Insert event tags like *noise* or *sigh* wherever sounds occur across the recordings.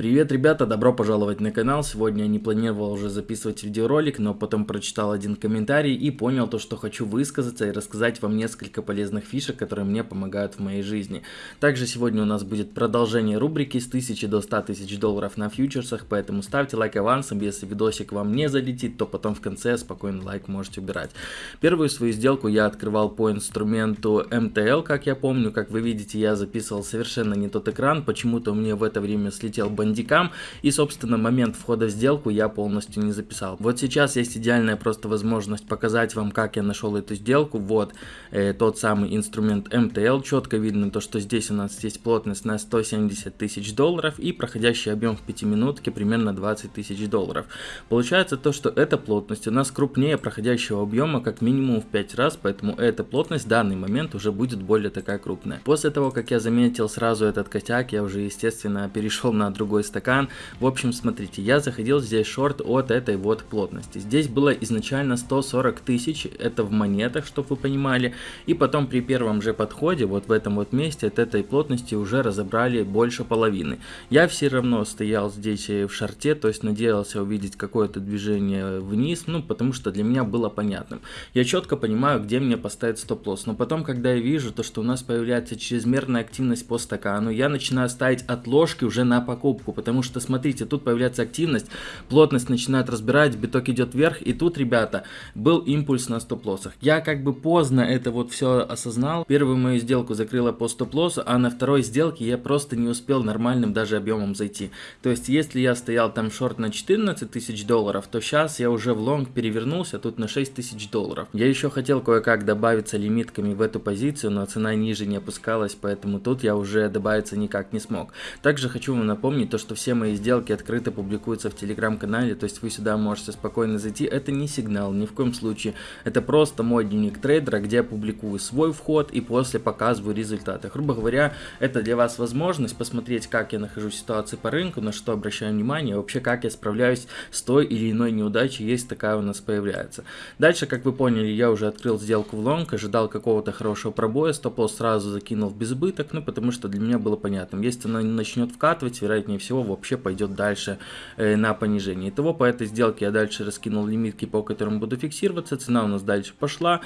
Привет, ребята, добро пожаловать на канал. Сегодня я не планировал уже записывать видеоролик, но потом прочитал один комментарий и понял то, что хочу высказаться и рассказать вам несколько полезных фишек, которые мне помогают в моей жизни. Также сегодня у нас будет продолжение рубрики с 1000 до 100 тысяч долларов на фьючерсах, поэтому ставьте лайк авансом, если видосик вам не залетит, то потом в конце спокойно лайк можете убирать. Первую свою сделку я открывал по инструменту MTL, как я помню, как вы видите, я записывал совершенно не тот экран, почему-то меня в это время слетел бандит бандикам. И, собственно, момент входа в сделку я полностью не записал. Вот сейчас есть идеальная просто возможность показать вам, как я нашел эту сделку. Вот э, тот самый инструмент MTL. Четко видно то, что здесь у нас есть плотность на 170 тысяч долларов и проходящий объем в 5 минутке примерно 20 тысяч долларов. Получается то, что эта плотность у нас крупнее проходящего объема как минимум в 5 раз, поэтому эта плотность в данный момент уже будет более такая крупная. После того, как я заметил сразу этот косяк, я уже, естественно, перешел на другой другой стакан. В общем, смотрите, я заходил здесь шорт от этой вот плотности. Здесь было изначально 140 тысяч, это в монетах, чтобы вы понимали. И потом при первом же подходе, вот в этом вот месте, от этой плотности уже разобрали больше половины. Я все равно стоял здесь в шорте, то есть надеялся увидеть какое-то движение вниз, ну, потому что для меня было понятным. Я четко понимаю, где мне поставить стоп-лосс, но потом, когда я вижу то, что у нас появляется чрезмерная активность по стакану, я начинаю ставить отложки уже на покупку покупку, потому что, смотрите, тут появляется активность, плотность начинает разбирать, биток идет вверх, и тут, ребята, был импульс на стоп-лоссах. Я как бы поздно это вот все осознал, первую мою сделку закрыла по стоп-лоссу, а на второй сделке я просто не успел нормальным даже объемом зайти. То есть, если я стоял там шорт на 14 тысяч долларов, то сейчас я уже в лонг перевернулся тут на 6 тысяч долларов. Я еще хотел кое-как добавиться лимитками в эту позицию, но цена ниже не опускалась, поэтому тут я уже добавиться никак не смог. Также хочу вам напомнить то, что все мои сделки открыто публикуются в телеграм-канале, то есть вы сюда можете спокойно зайти. Это не сигнал, ни в коем случае. Это просто мой дневник трейдера, где я публикую свой вход и после показываю результаты. Грубо говоря, это для вас возможность посмотреть, как я нахожусь в ситуации по рынку, на что обращаю внимание, вообще как я справляюсь с той или иной неудачей, есть такая у нас появляется. Дальше, как вы поняли, я уже открыл сделку в лонг, ожидал какого-то хорошего пробоя, стоп сразу закинул в безубыток, ну потому что для меня было понятно, если она начнет вкатывать, вероятнее всего вообще пойдет дальше э, на понижение. Итого по этой сделке я дальше раскинул лимитки, по которым буду фиксироваться. Цена у нас дальше пошла.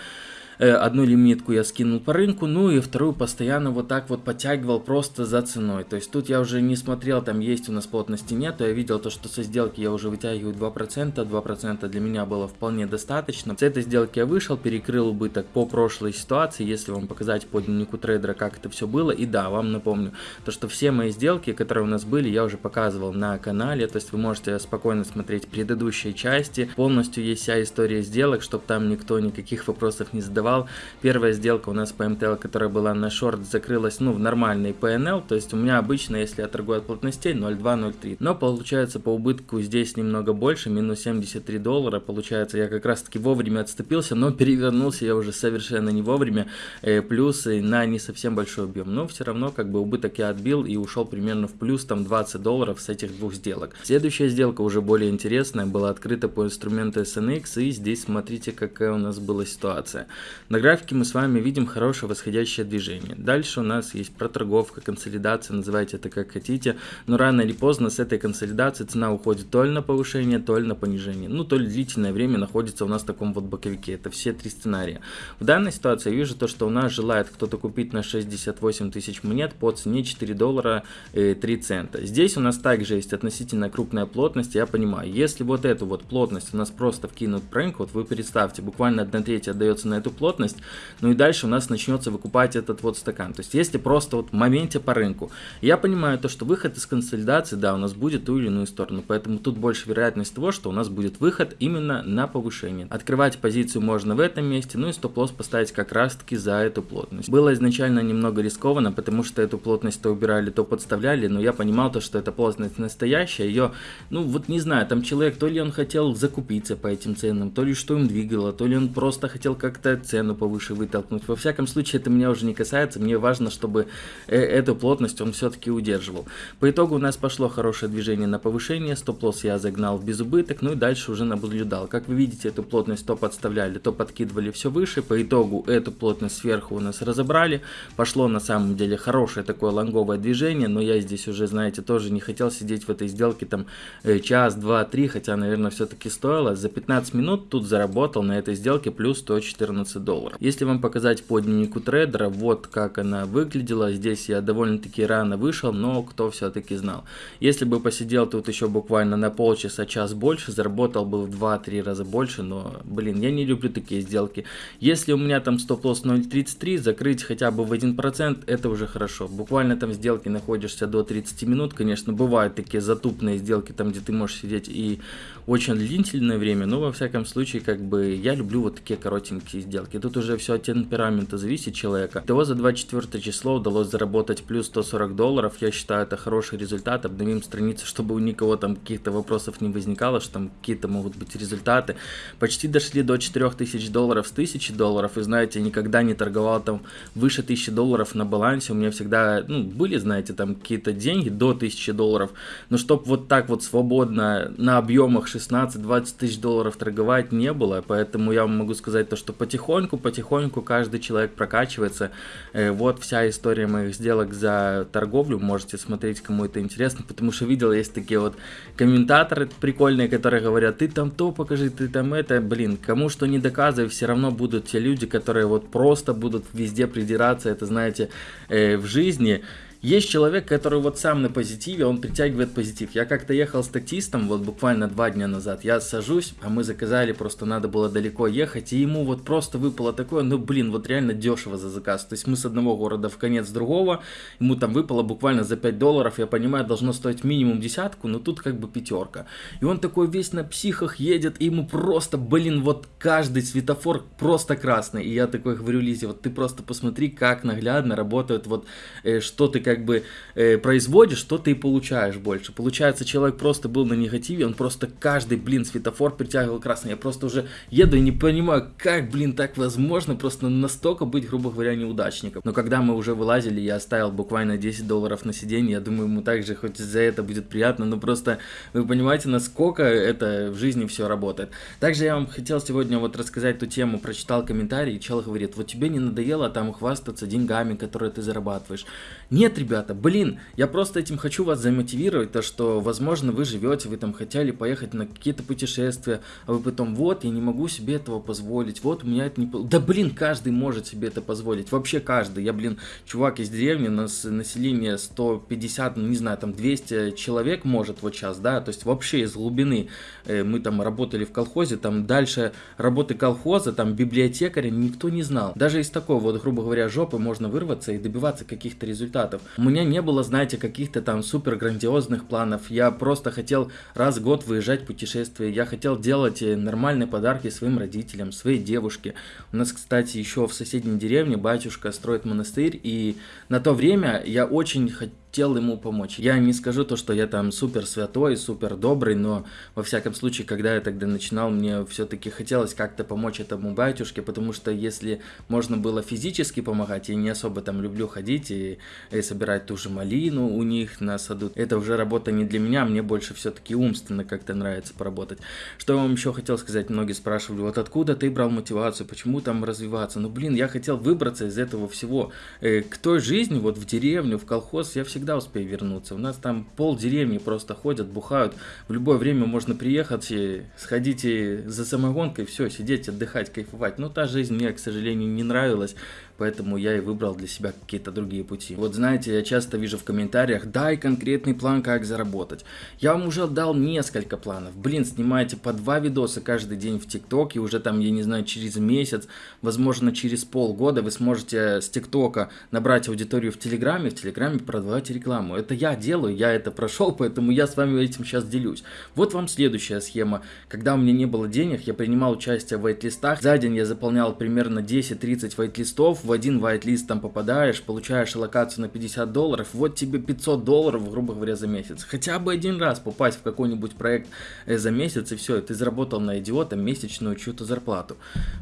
Э, одну лимитку я скинул по рынку, ну и вторую постоянно вот так вот подтягивал просто за ценой. То есть тут я уже не смотрел, там есть у нас плотности нет, я видел то, что со сделки я уже вытягиваю 2%, 2% для меня было вполне достаточно. С этой сделки я вышел, перекрыл убыток по прошлой ситуации, если вам показать по дневнику трейдера, как это все было. И да, вам напомню, то что все мои сделки, которые у нас были, я уже показывал на канале, то есть вы можете спокойно смотреть предыдущие части, полностью есть вся история сделок, чтобы там никто никаких вопросов не задавал торговал. Первая сделка у нас по МТЛ, которая была на шорт, закрылась ну, в нормальный PNL. То есть у меня обычно, если я торгую от плотностей, 0,2-0,3. Но получается по убытку здесь немного больше, минус 73 доллара. Получается я как раз таки вовремя отступился, но перевернулся я уже совершенно не вовремя. Э, плюс на не совсем большой объем. Но все равно как бы убыток я отбил и ушел примерно в плюс там 20 долларов с этих двух сделок. Следующая сделка уже более интересная, была открыта по инструменту SNX. И здесь смотрите какая у нас была ситуация. На графике мы с вами видим хорошее восходящее движение. Дальше у нас есть проторговка, консолидация, называйте это как хотите. Но рано или поздно с этой консолидации цена уходит то ли на повышение, то ли на понижение. Ну, то ли длительное время находится у нас в таком вот боковике. Это все три сценария. В данной ситуации я вижу то, что у нас желает кто-то купить на 68 тысяч монет по цене 4 доллара 3 э, цента. Здесь у нас также есть относительно крупная плотность. Я понимаю, если вот эту вот плотность у нас просто вкинут в рынок, вот вы представьте, буквально 1 треть отдается на эту плотность, плотность, ну и дальше у нас начнется выкупать этот вот стакан. То есть если просто вот в моменте по рынку, я понимаю то, что выход из консолидации, да, у нас будет ту или иную сторону, поэтому тут больше вероятность того, что у нас будет выход именно на повышение. Открывать позицию можно в этом месте, ну и стоп-лосс поставить как раз таки за эту плотность. Было изначально немного рискованно, потому что эту плотность то убирали, то подставляли, но я понимал то, что эта плотность настоящая, ее, ну вот не знаю, там человек, то ли он хотел закупиться по этим ценам, то ли что им двигало, то ли он просто хотел как-то цену повыше вытолкнуть. Во всяком случае, это меня уже не касается, мне важно, чтобы э, эту плотность он все-таки удерживал. По итогу у нас пошло хорошее движение на повышение, стоп-лосс я загнал в безубыток, ну и дальше уже наблюдал. Как вы видите, эту плотность то подставляли, то подкидывали все выше, по итогу эту плотность сверху у нас разобрали, пошло на самом деле хорошее такое лонговое движение, но я здесь уже, знаете, тоже не хотел сидеть в этой сделке там э, час, два, три, хотя, наверное, все-таки стоило. За 15 минут тут заработал на этой сделке плюс 114 долларов. Если вам показать по дневнику трейдера, вот как она выглядела. Здесь я довольно-таки рано вышел, но кто все-таки знал. Если бы посидел тут еще буквально на полчаса, час больше, заработал бы в 2-3 раза больше, но, блин, я не люблю такие сделки. Если у меня там стоп-лосс 0.33, закрыть хотя бы в 1%, это уже хорошо. Буквально там сделки находишься до 30 минут, конечно, бывают такие затупные сделки, там где ты можешь сидеть и очень длительное время, но во всяком случае, как бы, я люблю вот такие коротенькие сделки. Тут уже все от темперамента зависит человека. Того за 24 число удалось заработать плюс 140 долларов, я считаю это хороший результат, обновим страницу, чтобы у никого там каких-то вопросов не возникало, что там какие-то могут быть результаты. Почти дошли до 4000 долларов с 1000 долларов, и знаете, никогда не торговал там выше 1000 долларов на балансе, у меня всегда, ну, были, знаете, там какие-то деньги до 1000 долларов, но чтоб вот так вот свободно на объемах 16-20 тысяч долларов торговать не было, поэтому я могу сказать то, что потихоньку, потихоньку каждый человек прокачивается. Э, вот вся история моих сделок за торговлю, можете смотреть, кому это интересно, потому что видел, есть такие вот комментаторы прикольные, которые говорят, ты там то покажи, ты там это, блин, кому что не доказывай, все равно будут те люди, которые вот просто будут везде придираться, это знаете, э, в жизни, есть человек, который вот сам на позитиве, он притягивает позитив. Я как-то ехал с таксистом, вот буквально два дня назад, я сажусь, а мы заказали, просто надо было далеко ехать, и ему вот просто выпало такое, ну блин, вот реально дешево за заказ. То есть мы с одного города в конец другого, ему там выпало буквально за 5 долларов, я понимаю, должно стоить минимум десятку, но тут как бы пятерка. И он такой весь на психах едет, и ему просто, блин, вот каждый светофор просто красный. И я такой говорю Лизе, вот ты просто посмотри, как наглядно работают, вот э, что ты как как бы э, производишь, что ты и получаешь больше. Получается, человек просто был на негативе, он просто каждый, блин, светофор притягивал красный. Я просто уже еду и не понимаю, как, блин, так возможно просто настолько быть, грубо говоря, неудачником. Но когда мы уже вылазили, я оставил буквально 10 долларов на сиденье, я думаю, ему также хоть за это будет приятно, но просто вы понимаете, насколько это в жизни все работает. Также я вам хотел сегодня вот рассказать ту тему, прочитал комментарий, чел говорит, вот тебе не надоело там хвастаться деньгами, которые ты зарабатываешь. Нет, ребята, блин, я просто этим хочу вас замотивировать, то что, возможно, вы живете, вы там хотели поехать на какие-то путешествия, а вы потом, вот, я не могу себе этого позволить, вот, у меня это не... Да, блин, каждый может себе это позволить, вообще каждый. Я, блин, чувак из деревни, у нас население 150, ну, не знаю, там 200 человек может вот сейчас, да, то есть вообще из глубины. Э, мы там работали в колхозе, там дальше работы колхоза, там библиотекаря никто не знал. Даже из такой вот, грубо говоря, жопы можно вырваться и добиваться каких-то результатов. У меня не было, знаете, каких-то там супер грандиозных планов. Я просто хотел раз в год выезжать в путешествие. Я хотел делать э, нормальные подарки своим родителям, своей девушке. У нас, кстати, еще в соседней деревне батюшка строит монастырь. И на то время я очень хотел хотел ему помочь. Я не скажу то, что я там супер святой, супер добрый, но во всяком случае, когда я тогда начинал, мне все-таки хотелось как-то помочь этому батюшке, потому что если можно было физически помогать, я не особо там люблю ходить и, и собирать ту же малину у них на саду. Это уже работа не для меня, мне больше все-таки умственно как-то нравится поработать. Что я вам еще хотел сказать, многие спрашивали, вот откуда ты брал мотивацию, почему там развиваться? Ну блин, я хотел выбраться из этого всего. Э, к той жизни, вот в деревню, в колхоз, я всегда всегда успею вернуться. У нас там пол деревни просто ходят, бухают. В любое время можно приехать, и сходить и за самогонкой, все, сидеть, отдыхать, кайфовать. Но та жизнь мне, к сожалению, не нравилась поэтому я и выбрал для себя какие-то другие пути. Вот знаете, я часто вижу в комментариях, дай конкретный план, как заработать. Я вам уже дал несколько планов. Блин, снимайте по два видоса каждый день в ТикТок, и уже там, я не знаю, через месяц, возможно, через полгода вы сможете с ТикТока набрать аудиторию в Телеграме, в Телеграме продавать рекламу. Это я делаю, я это прошел, *laughs* поэтому я с вами этим сейчас делюсь. Вот вам следующая схема. Когда у меня не было денег, я принимал участие в вайт-листах. За день я заполнял примерно 10-30 вайт-листов, в один whitelist там попадаешь, получаешь локацию на 50 долларов, вот тебе 500 долларов, грубо говоря, за месяц. Хотя бы один раз попасть в какой-нибудь проект э, за месяц, и все, и ты заработал на идиота месячную чью-то зарплату.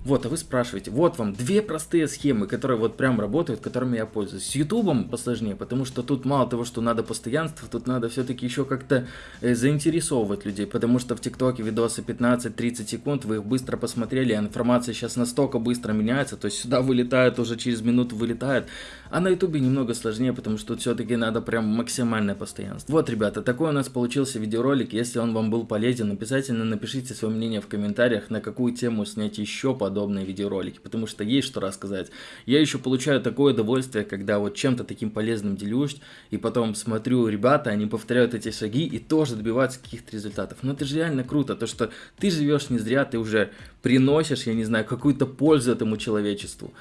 Вот, а вы спрашиваете, вот вам две простые схемы, которые вот прям работают, которыми я пользуюсь. С ютубом посложнее, потому что тут мало того, что надо постоянство, тут надо все-таки еще как-то э, заинтересовывать людей, потому что в ТикТоке видосы 15-30 секунд, вы их быстро посмотрели, а информация сейчас настолько быстро меняется, то есть сюда вылетает, уже через минуту вылетает, а на ютубе немного сложнее, потому что все-таки надо прям максимальное постоянство. Вот, ребята, такой у нас получился видеоролик, если он вам был полезен, обязательно напишите свое мнение в комментариях, на какую тему снять еще подобные видеоролики, потому что есть что рассказать. Я еще получаю такое удовольствие, когда вот чем-то таким полезным делюсь, и потом смотрю, ребята, они повторяют эти шаги и тоже добиваются каких-то результатов. Но это же реально круто, то что ты живешь не зря, ты уже приносишь, я не знаю, какую-то пользу этому человечеству.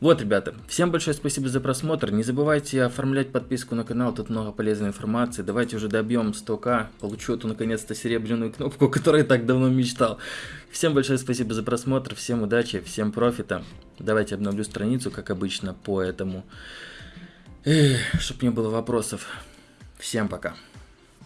Вот, ребята, всем большое спасибо за просмотр. Не забывайте оформлять подписку на канал, тут много полезной информации. Давайте уже добьем 100к, получу эту наконец-то серебряную кнопку, *laughs* которую я так давно мечтал. Всем большое спасибо за просмотр, всем удачи, всем профита. Давайте обновлю страницу, как обычно, по этому, чтобы не было вопросов. Всем пока.